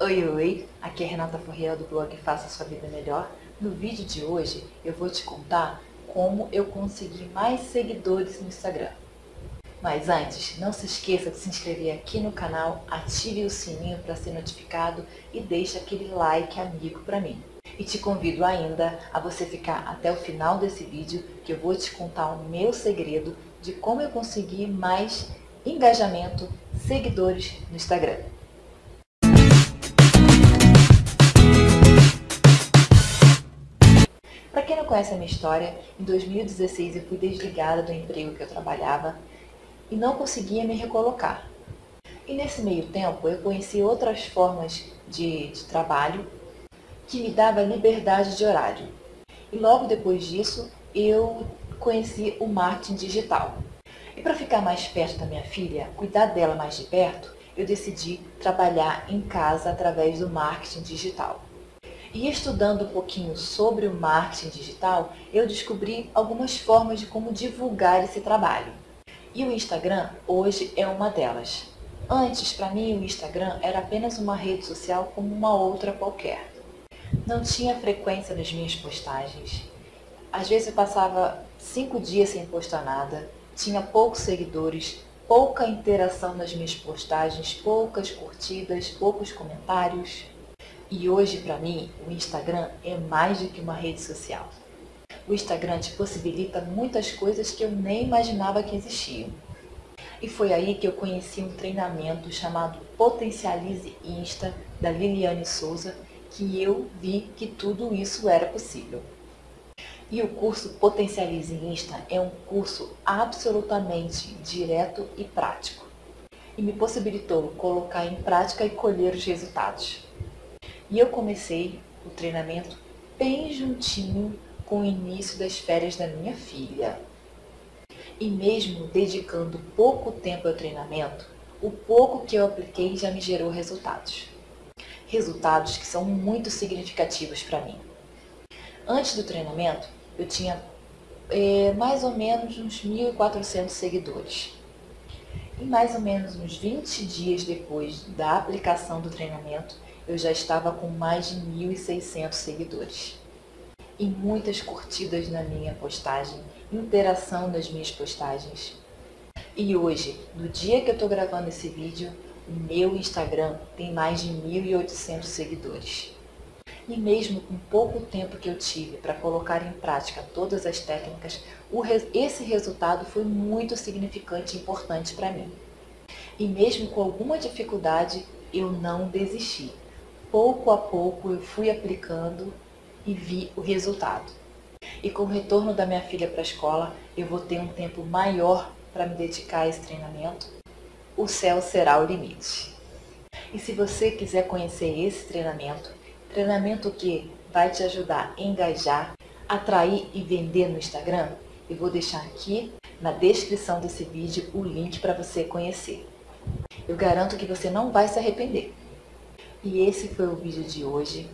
Oi, oi! Aqui é Renata Forriel do blog Faça Sua Vida Melhor. No vídeo de hoje eu vou te contar como eu consegui mais seguidores no Instagram. Mas antes, não se esqueça de se inscrever aqui no canal, ative o sininho para ser notificado e deixe aquele like amigo para mim. E te convido ainda a você ficar até o final desse vídeo que eu vou te contar o meu segredo de como eu consegui mais engajamento, seguidores no Instagram. Conhece a minha história, em 2016 eu fui desligada do emprego que eu trabalhava e não conseguia me recolocar. E nesse meio tempo eu conheci outras formas de, de trabalho que me dava liberdade de horário. E logo depois disso eu conheci o marketing digital. E para ficar mais perto da minha filha, cuidar dela mais de perto, eu decidi trabalhar em casa através do marketing digital. E estudando um pouquinho sobre o marketing digital, eu descobri algumas formas de como divulgar esse trabalho. E o Instagram hoje é uma delas. Antes, para mim, o Instagram era apenas uma rede social como uma outra qualquer. Não tinha frequência nas minhas postagens. Às vezes eu passava cinco dias sem postar nada, tinha poucos seguidores, pouca interação nas minhas postagens, poucas curtidas, poucos comentários. E hoje, para mim, o Instagram é mais do que uma rede social. O Instagram te possibilita muitas coisas que eu nem imaginava que existiam. E foi aí que eu conheci um treinamento chamado Potencialize Insta, da Liliane Souza, que eu vi que tudo isso era possível. E o curso Potencialize Insta é um curso absolutamente direto e prático. E me possibilitou colocar em prática e colher os resultados. E eu comecei o treinamento bem juntinho com o início das férias da minha filha. E mesmo dedicando pouco tempo ao treinamento, o pouco que eu apliquei já me gerou resultados. Resultados que são muito significativos para mim. Antes do treinamento, eu tinha é, mais ou menos uns 1.400 seguidores. E mais ou menos uns 20 dias depois da aplicação do treinamento, eu já estava com mais de 1.600 seguidores e muitas curtidas na minha postagem, interação nas minhas postagens. E hoje, no dia que eu estou gravando esse vídeo, o meu Instagram tem mais de 1.800 seguidores. E mesmo com pouco tempo que eu tive para colocar em prática todas as técnicas, esse resultado foi muito significante e importante para mim. E mesmo com alguma dificuldade, eu não desisti. Pouco a pouco eu fui aplicando e vi o resultado. E com o retorno da minha filha para a escola, eu vou ter um tempo maior para me dedicar a esse treinamento. O céu será o limite. E se você quiser conhecer esse treinamento, treinamento que vai te ajudar a engajar, atrair e vender no Instagram, eu vou deixar aqui na descrição desse vídeo o link para você conhecer. Eu garanto que você não vai se arrepender. E esse foi o vídeo de hoje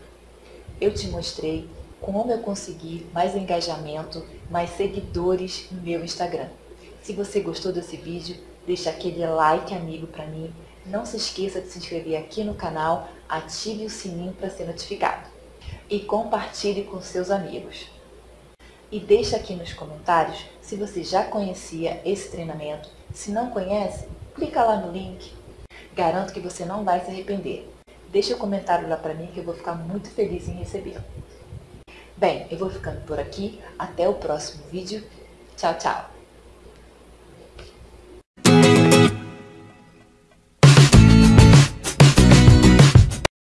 eu te mostrei como eu consegui mais engajamento, mais seguidores no meu Instagram. Se você gostou desse vídeo, deixa aquele like amigo para mim. Não se esqueça de se inscrever aqui no canal, ative o sininho para ser notificado. E compartilhe com seus amigos. E deixa aqui nos comentários se você já conhecia esse treinamento. Se não conhece, clica lá no link. Garanto que você não vai se arrepender. Deixa o um comentário lá pra mim que eu vou ficar muito feliz em receber. Bem, eu vou ficando por aqui. Até o próximo vídeo. Tchau, tchau.